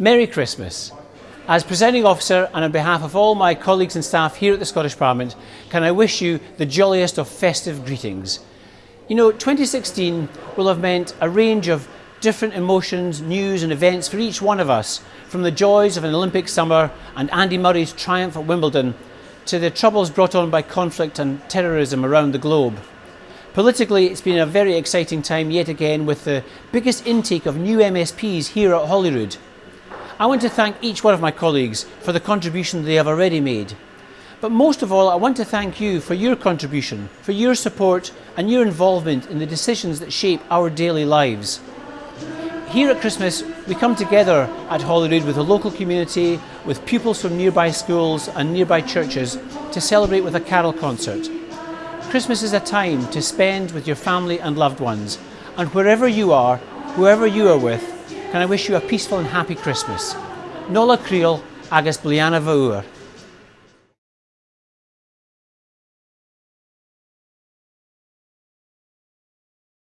Merry Christmas. As presiding officer and on behalf of all my colleagues and staff here at the Scottish Parliament, can I wish you the jolliest of festive greetings. You know, 2016 will have meant a range of different emotions, news and events for each one of us, from the joys of an Olympic summer and Andy Murray's triumph at Wimbledon to the troubles brought on by conflict and terrorism around the globe. Politically, it's been a very exciting time yet again with the biggest intake of new MSPs here at Holyrood. I want to thank each one of my colleagues for the contribution they have already made. But most of all, I want to thank you for your contribution, for your support and your involvement in the decisions that shape our daily lives. Here at Christmas, we come together at Holyrood with the local community, with pupils from nearby schools and nearby churches to celebrate with a carol concert. Christmas is a time to spend with your family and loved ones, and wherever you are, whoever you are with, can I wish you a peaceful and happy Christmas. Nola Creel agus Bliana Fawr.